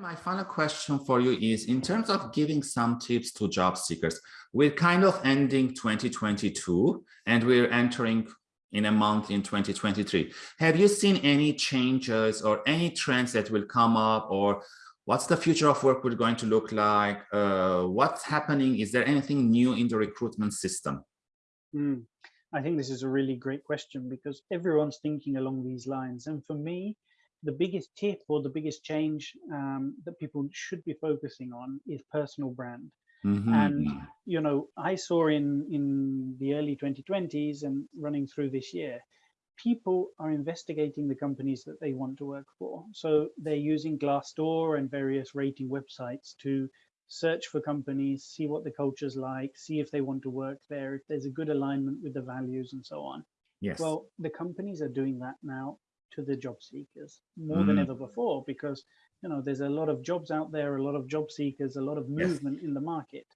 My final question for you is in terms of giving some tips to job seekers, we're kind of ending 2022 and we're entering in a month in 2023. Have you seen any changes or any trends that will come up or what's the future of work we're going to look like? Uh, what's happening? Is there anything new in the recruitment system? Mm, I think this is a really great question because everyone's thinking along these lines. And for me, the biggest tip or the biggest change um, that people should be focusing on is personal brand. Mm -hmm. And you know, I saw in in the early 2020s and running through this year, people are investigating the companies that they want to work for. So they're using Glassdoor and various rating websites to search for companies, see what the culture's like, see if they want to work there, if there's a good alignment with the values and so on. Yes. Well, the companies are doing that now to the job seekers more mm. than ever before because you know there's a lot of jobs out there a lot of job seekers a lot of movement yes. in the market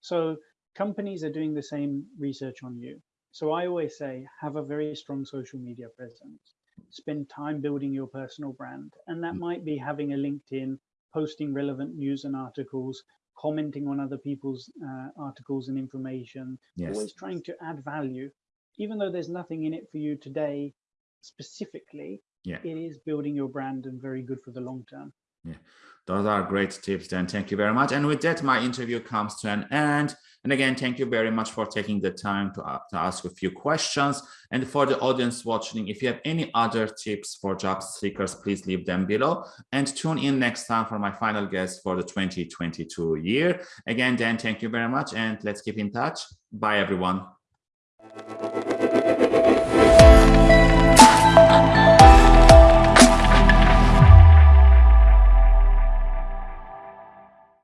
so companies are doing the same research on you so i always say have a very strong social media presence spend time building your personal brand and that mm. might be having a linkedin posting relevant news and articles commenting on other people's uh, articles and information yes. always trying to add value even though there's nothing in it for you today specifically, yeah. it is building your brand and very good for the long term. Yeah, those are great tips then. Thank you very much. And with that, my interview comes to an end. And again, thank you very much for taking the time to, uh, to ask a few questions. And for the audience watching, if you have any other tips for job seekers, please leave them below and tune in next time for my final guest for the 2022 year. Again, Dan, thank you very much. And let's keep in touch. Bye, everyone.